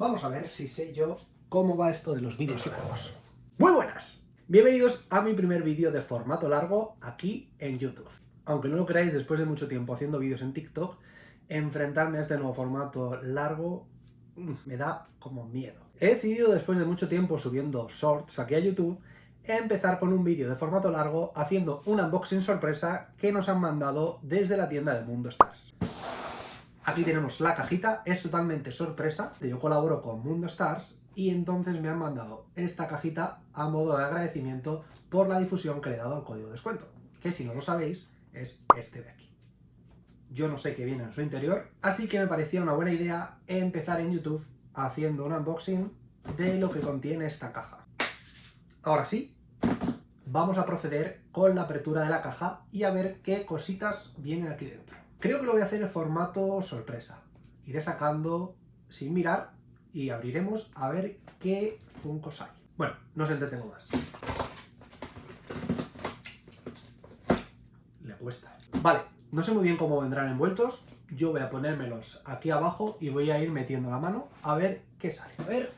Vamos a ver si sé yo cómo va esto de los vídeos largos. ¡Muy buenas! Bienvenidos a mi primer vídeo de formato largo aquí en YouTube. Aunque no lo creáis, después de mucho tiempo haciendo vídeos en TikTok, enfrentarme a este nuevo formato largo mm, me da como miedo. He decidido después de mucho tiempo subiendo shorts aquí a YouTube empezar con un vídeo de formato largo haciendo un unboxing sorpresa que nos han mandado desde la tienda de Mundo Stars. Aquí tenemos la cajita, es totalmente sorpresa, yo colaboro con Mundo Stars y entonces me han mandado esta cajita a modo de agradecimiento por la difusión que le he dado al código de descuento, que si no lo sabéis es este de aquí. Yo no sé qué viene en su interior, así que me parecía una buena idea empezar en YouTube haciendo un unboxing de lo que contiene esta caja. Ahora sí, vamos a proceder con la apertura de la caja y a ver qué cositas vienen aquí dentro. Creo que lo voy a hacer en formato sorpresa. Iré sacando sin mirar y abriremos a ver qué funcos hay. Bueno, no os entretengo más. Le cuesta. Vale, no sé muy bien cómo vendrán envueltos. Yo voy a ponérmelos aquí abajo y voy a ir metiendo la mano a ver qué sale. A ver,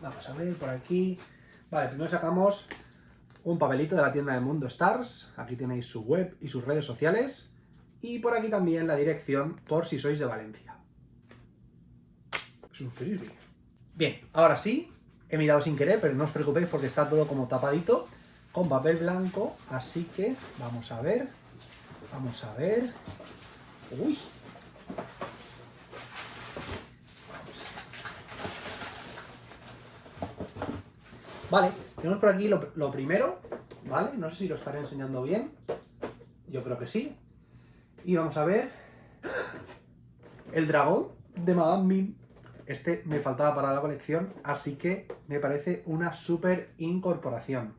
Vamos a ver por aquí. Vale, primero sacamos un papelito de la tienda de Mundo Stars. Aquí tenéis su web y sus redes sociales. Y por aquí también la dirección por si sois de Valencia. Es un frisbee. Bien, ahora sí, he mirado sin querer, pero no os preocupéis porque está todo como tapadito con papel blanco. Así que vamos a ver. Vamos a ver. Uy, Vale, tenemos por aquí lo, primero, ¿vale? No sé si lo estaré enseñando bien. Yo creo que sí. Y vamos a ver... El dragón de Madame Mim. Este me faltaba para la colección, así que me parece una súper incorporación.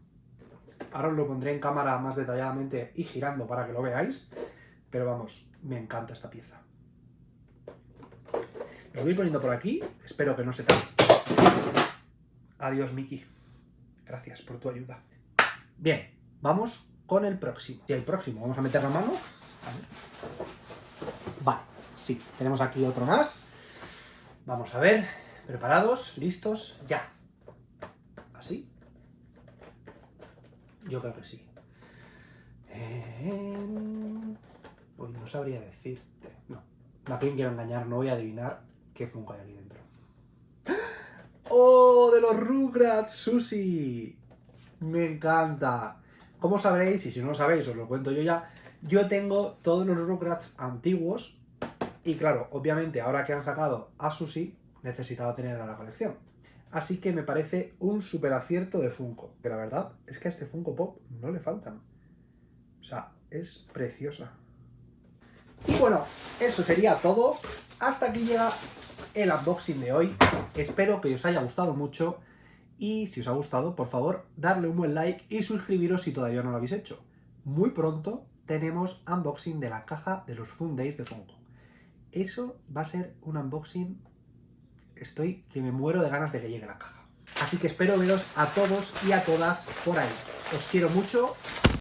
Ahora os lo pondré en cámara más detalladamente y girando para que lo veáis. Pero vamos, me encanta esta pieza. Lo voy poniendo por aquí, espero que no se tape. Adiós, Miki. Gracias por tu ayuda. Bien, vamos con el próximo. Y el próximo, vamos a meter la mano. Vale, sí, tenemos aquí otro más. Vamos a ver, preparados, listos, ya. ¿Así? Yo creo que sí. Eh... No sabría decirte. No, no quiero engañar, no voy a adivinar qué Funko hay aquí dentro. ¡Oh, de los Rugrats, Susi! Me encanta. Como sabréis, y si no lo sabéis, os lo cuento yo ya, yo tengo todos los Rugrats antiguos y claro, obviamente ahora que han sacado a Susi, necesitaba tener a la colección. Así que me parece un super acierto de Funko, que la verdad es que a este Funko Pop no le faltan. O sea, es preciosa. Y bueno, eso sería todo. Hasta aquí llega el unboxing de hoy. Espero que os haya gustado mucho y si os ha gustado, por favor, darle un buen like y suscribiros si todavía no lo habéis hecho. Muy pronto tenemos unboxing de la caja de los Fun Days de Funko. Eso va a ser un unboxing... Estoy que me muero de ganas de que llegue la caja. Así que espero veros a todos y a todas por ahí. Os quiero mucho